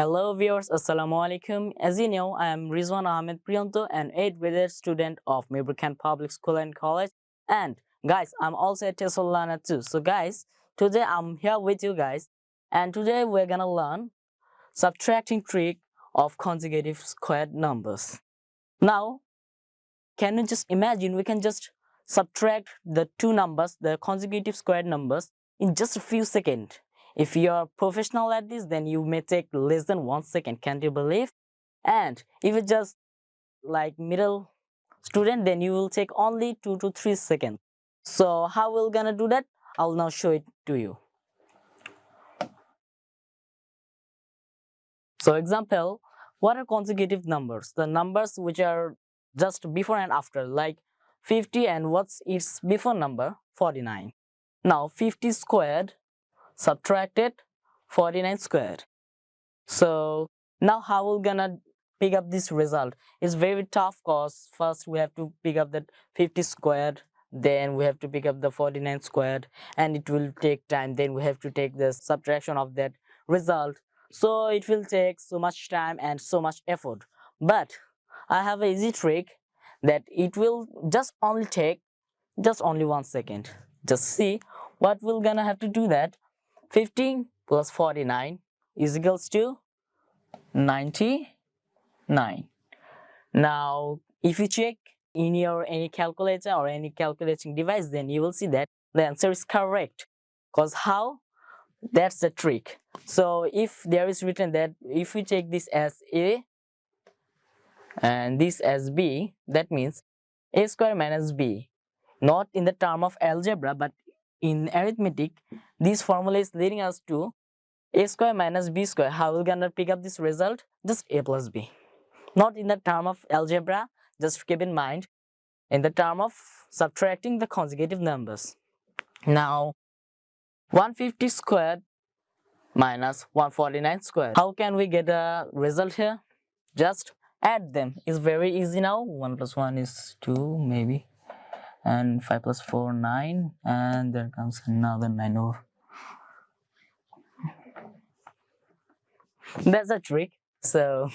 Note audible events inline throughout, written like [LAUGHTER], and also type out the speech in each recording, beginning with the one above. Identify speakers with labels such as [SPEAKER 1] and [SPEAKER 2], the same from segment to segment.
[SPEAKER 1] Hello viewers, Assalamu alaikum. As you know, I am Rizwan Ahmed Priyanto, an 8th grade student of Mibrkan Public School and College. And guys, I'm also at Tesolana too. So guys, today I'm here with you guys. And today we're gonna learn subtracting trick of consecutive squared numbers. Now, can you just imagine we can just subtract the two numbers, the consecutive squared numbers in just a few seconds. If you're professional at this, then you may take less than one second, can't you believe? And if it's just like middle student, then you will take only two to three seconds. So how we're gonna do that? I'll now show it to you. So example, what are consecutive numbers? The numbers which are just before and after, like 50 and what's its before number? 49. Now 50 squared subtracted 49 squared. So now how we're gonna pick up this result? It's very tough cause. First we have to pick up that 50 squared then we have to pick up the 49 squared and it will take time. Then we have to take the subtraction of that result. So it will take so much time and so much effort. But i have a easy trick that it will just only take just only one second. Just see what we're gonna have to do that 15 plus 49 is equals to 99. Now, if you check in your any calculator or any calculating device, then you will see that the answer is correct. Because how? That's the trick. So if there is written that if we take this as A and this as B, that means A square minus B. Not in the term of algebra, but in arithmetic, this formula is leading us to a square minus b square. How we gonna pick up this result? Just a plus b. Not in the term of algebra, just keep in mind, in the term of subtracting the consecutive numbers. Now, 150 squared minus 149 squared. How can we get a result here? Just add them. It's very easy now. 1 plus 1 is 2 maybe and 5 plus 4 9 and there comes another 9 over. That's a trick. So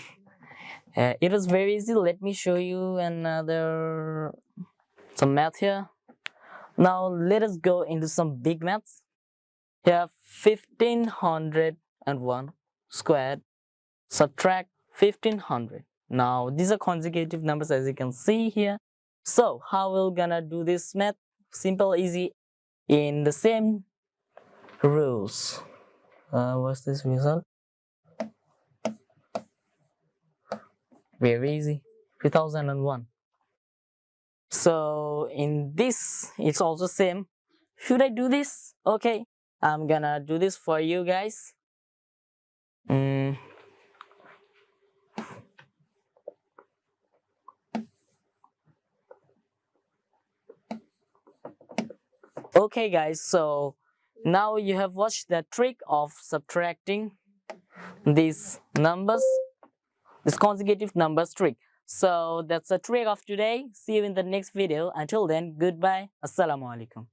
[SPEAKER 1] [LAUGHS] uh, it was very easy. Let me show you another some math here. Now let us go into some big maths. Here 1501 squared subtract 1500 now these are consecutive numbers as you can see here so how we're gonna do this math? Simple, easy, in the same rules. Uh, what's this result? Very easy, 2001. So in this, it's also same. Should I do this? Okay, I'm gonna do this for you guys. Mm, okay guys so now you have watched the trick of subtracting these numbers this consecutive numbers trick. So that's the trick of today. See you in the next video. Until then goodbye. Assalamu alaikum